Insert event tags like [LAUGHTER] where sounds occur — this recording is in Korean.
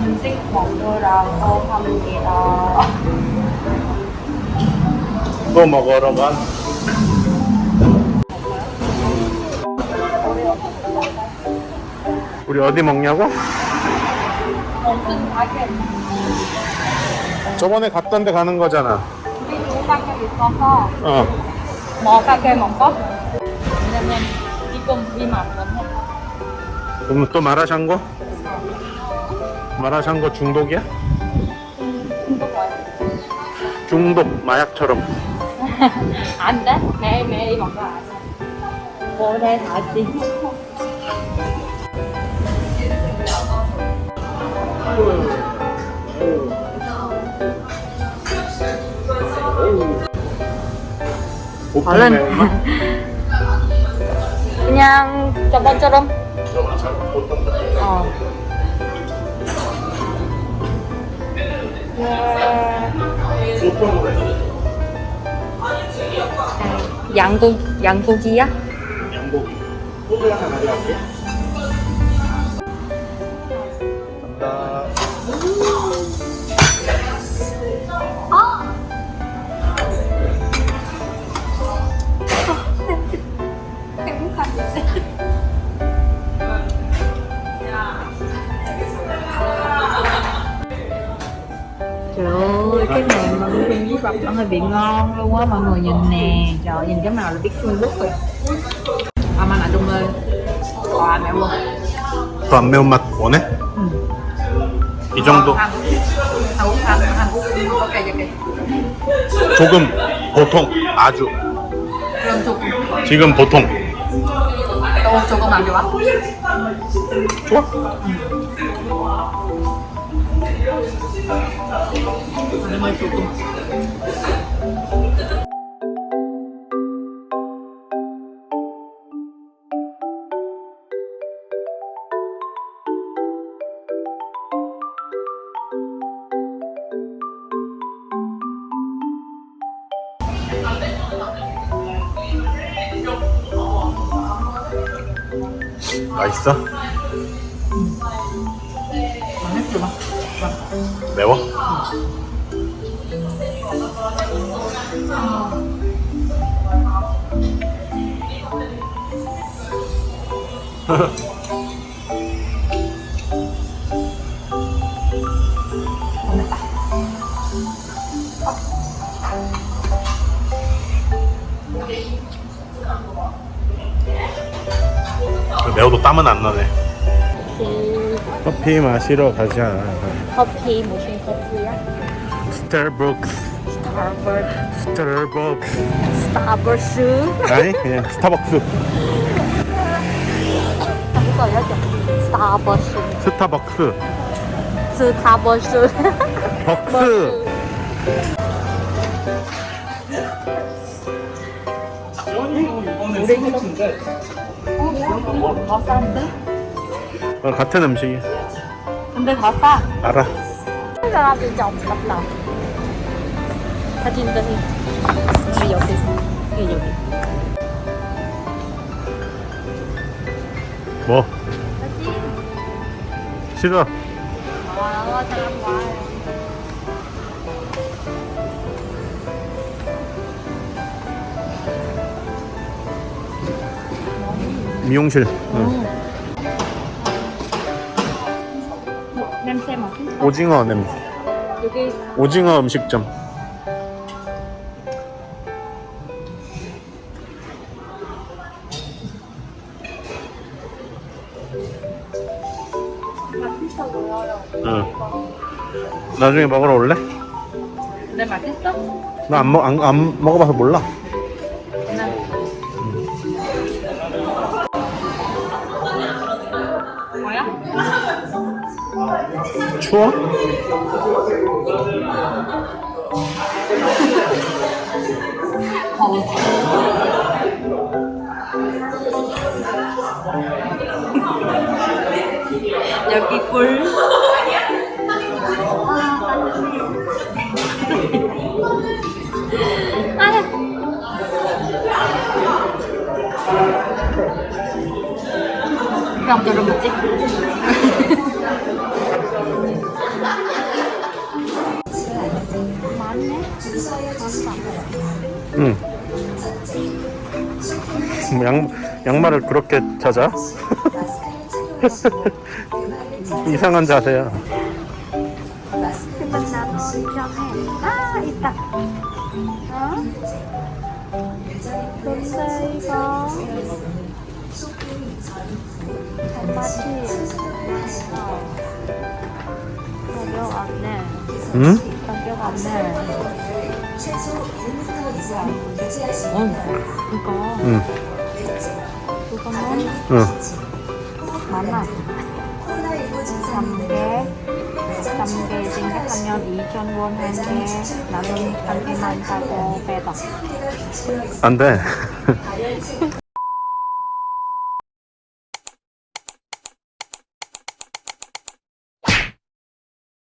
음식 먹으라고 합니다. [LAUGHS] 또 먹으러 가. 우리 어디 먹냐고? 무슨 가게? 저번에 갔던 데 가는 거잖아. 우리 두 가게 있어서 어. 뭐 가게 먹어? 왜냐면 지금 비만 안 해. 그럼 또 마라샹궈? 마라샹궈 중독이야? 중독 와요. 중독 마약처럼. [LAUGHS] 안 돼? 매일매일 먹어야 돼. 오래 다시. 볶음 매운맛? 그냥 저번처럼 어. 양고 양고기야? 양고기. 소주 하나 가져갈게. 감 Trời ơi, cái này mà nuôi với bắp nó hơi bị ngon luôn á mọi người nhìn nè Trời ơi, nhìn cái màu là biết Trung Quốc rồi À mà lại Trung ơi Wow, mẹ luôn 또 안 매운맛 원해? 응. 이 정도? Hàn Quốc Hàn Hàn Quốc ok ok 조금, 보통, 아주. 그럼 조금 지금 보통. 또 조금 안 좋아? 좋아? 아니면 조금 맛있어? 맛있지 마 매워? [LAUGHS] 매워도 땀은 안 나네. 커피 마시러 가자. 커피 무슨 커피야? 스타벅스. 스타벅스 스타벅스. 스타벅스 아니 그냥 스타벅스. 스타벅스 스타벅스. 스타벅스 벅스. 우리 이거 어? 여기 더 싼데? 어, 같은 음식이야. 근데 더 싸. 알아. 사람이 진짜 없다. 사진 사진. 우리 여기 여기 여기. 뭐? 사진. 싫어. 아. 미용실. 응. 오징어 냄새. 여기 오징어 음식점. 맛있어. 응. 나중에 먹으러 올래? 근데 맛있어? 나 안 먹, 안, 안 먹어봐서 몰라. 추워? 여기 꿀. Nhé Món phẩm 응. 뭐 양, 양말을 그렇게 찾아? 이상한 자세야. Tập Đó Bên đây có 단맛이 가격 없네 응? 가격 없네 응 이거 응. 그거는 응. 만원 3개 3개 생각하면 2,000원 한개 나는 한 개만 사고 빼다 안 돼. [LAUGHS]